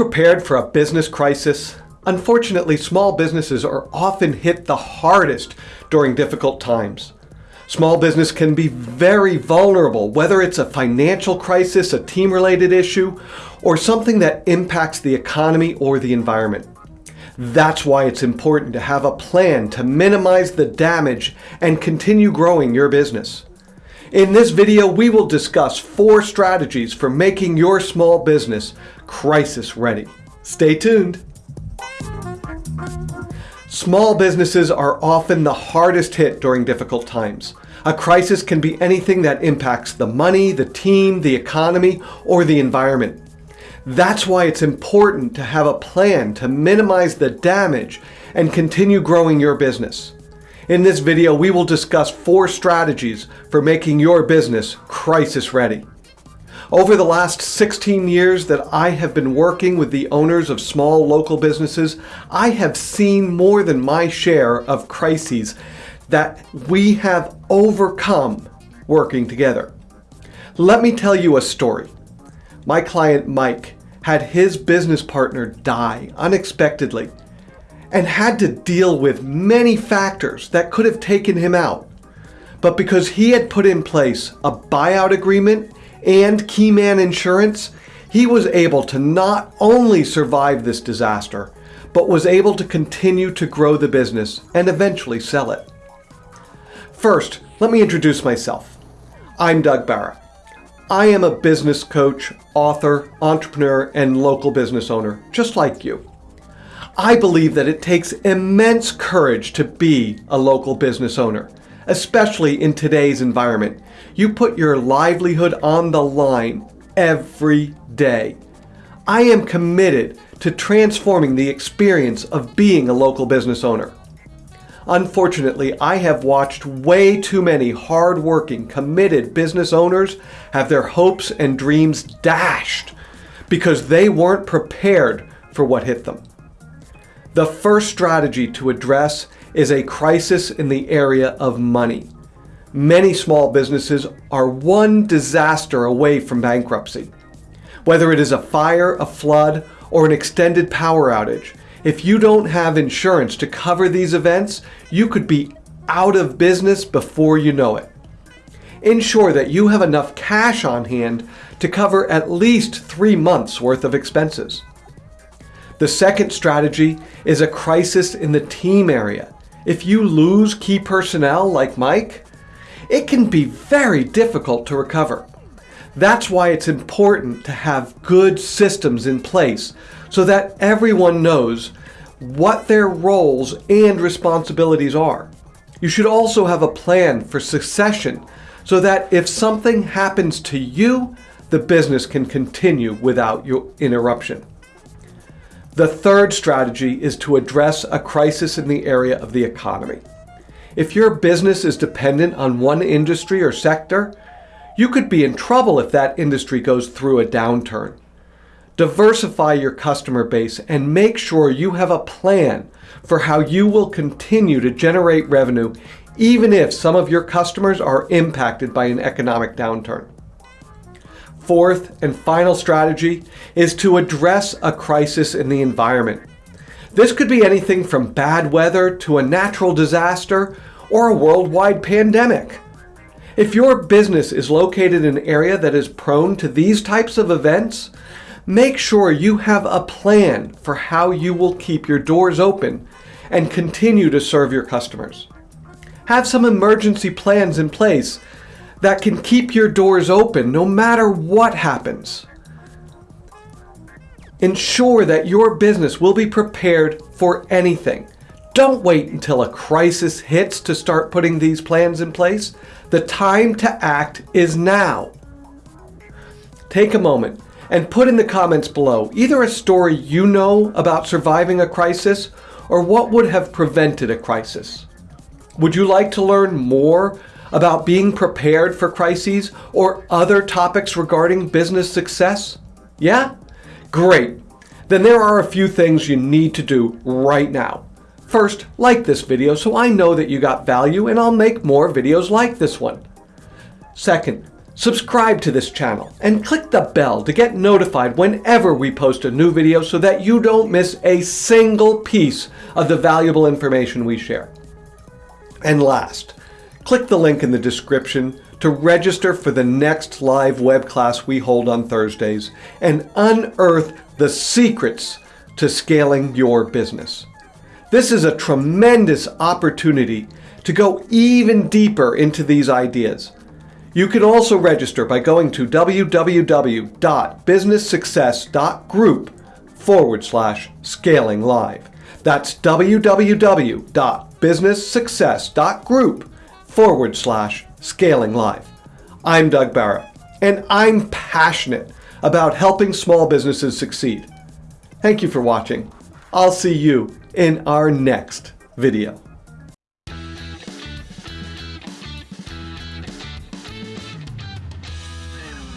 prepared for a business crisis? Unfortunately, small businesses are often hit the hardest during difficult times. Small business can be very vulnerable, whether it's a financial crisis, a team-related issue, or something that impacts the economy or the environment. That's why it's important to have a plan to minimize the damage and continue growing your business. In this video, we will discuss four strategies for making your small business crisis ready. Stay tuned. Small businesses are often the hardest hit during difficult times. A crisis can be anything that impacts the money, the team, the economy, or the environment. That's why it's important to have a plan to minimize the damage and continue growing your business. In this video, we will discuss four strategies for making your business crisis ready. Over the last 16 years that I have been working with the owners of small local businesses, I have seen more than my share of crises that we have overcome working together. Let me tell you a story. My client Mike had his business partner die unexpectedly and had to deal with many factors that could have taken him out. But because he had put in place a buyout agreement and Keyman insurance, he was able to not only survive this disaster, but was able to continue to grow the business and eventually sell it. First, let me introduce myself. I'm Doug Barra. I am a business coach, author, entrepreneur, and local business owner, just like you. I believe that it takes immense courage to be a local business owner, especially in today's environment. You put your livelihood on the line every day. I am committed to transforming the experience of being a local business owner. Unfortunately, I have watched way too many hard-working, committed business owners have their hopes and dreams dashed because they weren't prepared for what hit them. The first strategy to address is a crisis in the area of money. Many small businesses are one disaster away from bankruptcy. Whether it is a fire, a flood, or an extended power outage, if you don't have insurance to cover these events, you could be out of business before you know it. Ensure that you have enough cash on hand to cover at least three months worth of expenses. The second strategy is a crisis in the team area. If you lose key personnel like Mike, it can be very difficult to recover. That's why it's important to have good systems in place so that everyone knows what their roles and responsibilities are. You should also have a plan for succession so that if something happens to you, the business can continue without your interruption. The third strategy is to address a crisis in the area of the economy. If your business is dependent on one industry or sector, you could be in trouble if that industry goes through a downturn. Diversify your customer base and make sure you have a plan for how you will continue to generate revenue even if some of your customers are impacted by an economic downturn. Fourth and final strategy is to address a crisis in the environment. This could be anything from bad weather to a natural disaster or a worldwide pandemic. If your business is located in an area that is prone to these types of events, make sure you have a plan for how you will keep your doors open and continue to serve your customers. Have some emergency plans in place that can keep your doors open no matter what happens. Ensure that your business will be prepared for anything. Don't wait until a crisis hits to start putting these plans in place. The time to act is now. Take a moment and put in the comments below either a story you know about surviving a crisis or what would have prevented a crisis. Would you like to learn more about being prepared for crises or other topics regarding business success? Yeah? Great. Then there are a few things you need to do right now. First, like this video so I know that you got value and I'll make more videos like this one. Second, Subscribe to this channel and click the bell to get notified whenever we post a new video so that you don't miss a single piece of the valuable information we share. And last, click the link in the description to register for the next live web class we hold on Thursdays and unearth the secrets to scaling your business. This is a tremendous opportunity to go even deeper into these ideas. You can also register by going to www.businesssuccess.group forward slash scaling live. That's www.businesssuccess.group forward slash scaling live. I'm Doug Barra, and I'm passionate about helping small businesses succeed. Thank you for watching. I'll see you in our next video.